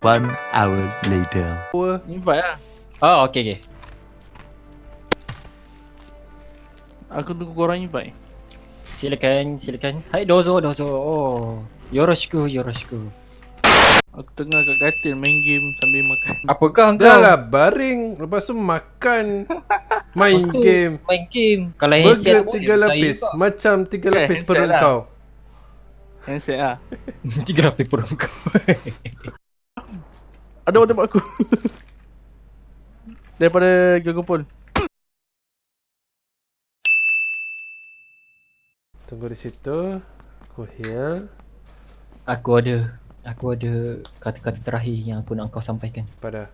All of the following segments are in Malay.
One hour later. Invite lah. Oh, okay, okay. Aku tunggu korang invite. Silakan, silakan. Hai, dozo, dozo. Oh, yoroshiku, yoroshiku. Aku tengah kat katil main game sambil makan. Apakah kau? Dah lah baring Lepas tu makan Main tu, game Main game. Kalau handset Burger pun tiga lapis Macam tiga Eh, lapis perut lah. kau Handset lah. tiga lapis perut kau. Ada orang tembak aku. Daripada Gago Pol. Tunggu di situ Aku heal aku ada. Aku ada kata-kata terakhir yang aku nak kau sampaikan. Pada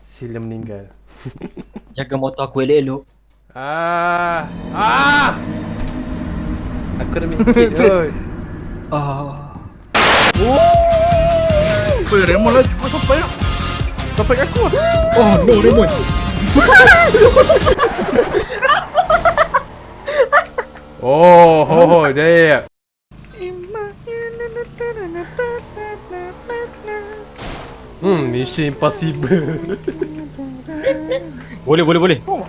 Sila meninggal Jaga motor aku elok-elok. Ah Ah Aku dah mikir kot Ah. Weh, Raymond lah cepat sampai lah. Sampai aku lah. Oh, no, Raymond. Oh ho ho ya Hmm Mission Impossible Boleh, boleh, boleh. Kau,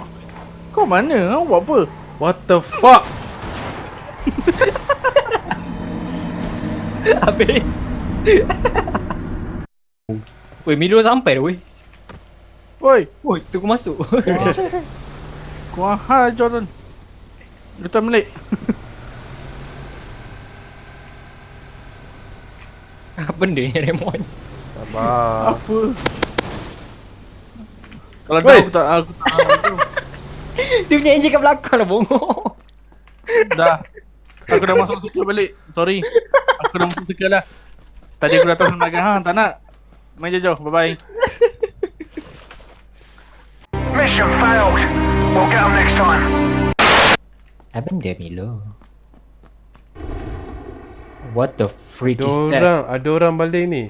kau mana? Kau buat apa? What the fuck Habis. Weh, Milo sampai dah weh. Woi, Woi, tunggu masuk. kau hal Jordan. Letak melik. Apa benda ni Raymond? Sabar Apa? Kalau dah aku tak aku tak aku, Dia punya enjin kat belakang lah bongok. dah. Aku dah masuk suka balik. Sorry. Aku dah masuk suka lah. Tadi aku datang nak hang tak nak. Main jauh-jauh. Bye bye. Mission failed. We'll get them next time. Apa benda Milo? What the freak Ada is that? orang Ada orang baling ni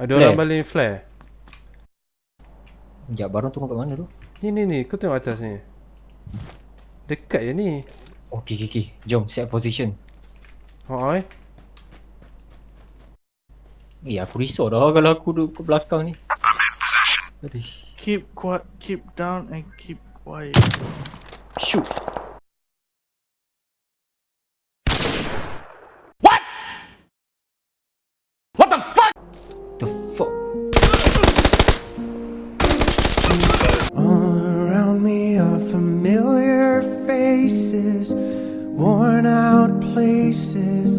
Ada Flare? orang baling flare Sekejap, barang tunggu kat mana tu? Ni ni ni Kau tengok atas ni Dekat je ni Okay, okay, okay. Jom, set position. Oh eh Eh, aku risau dah kalau aku duduk ke belakang ni. Aduh. Keep quiet, keep down and keep quiet. Shoot. What? What the fuck? The fuck? All around me are familiar faces, worn out places,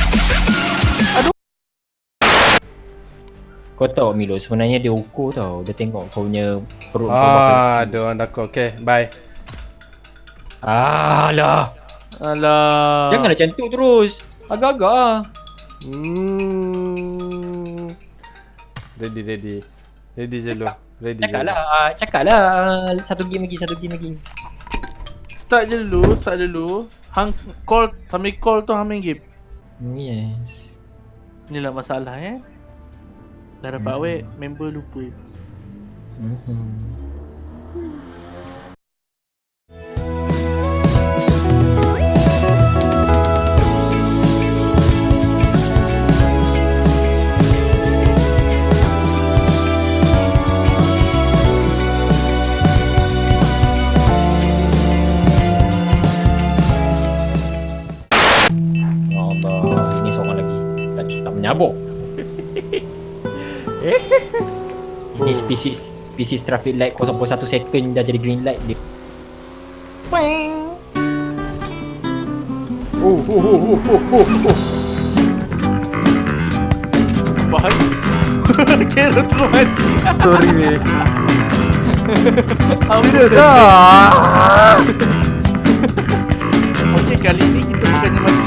Kau tahu Milo sebenarnya dia ukur tau. Dia tengok kau punya perut kau Ah, ada orang takut Okay bye Alah. Alah. Janganlah macam tu terus. Agak-agak ah. Hmm. Ready ready Ready je lu Ready je Cakap lah, cakap lah. Satu game lagi, satu game lagi. Start je dulu, start dulu. Hang call sambil call tu hang main game. Yes. Inilah masalah eh. Dah dapat Hmm. awet, member lupa. Allah, ini seorang lagi. Tak, tak menyabuk. Ini spesies spesies traffic light 0.1 second dah jadi green light dia. Oh oh oh oh oh oh oh Bahaya. Kira tu mati. Sorry weh Serius ah Okey, kali ni kita bukannya mati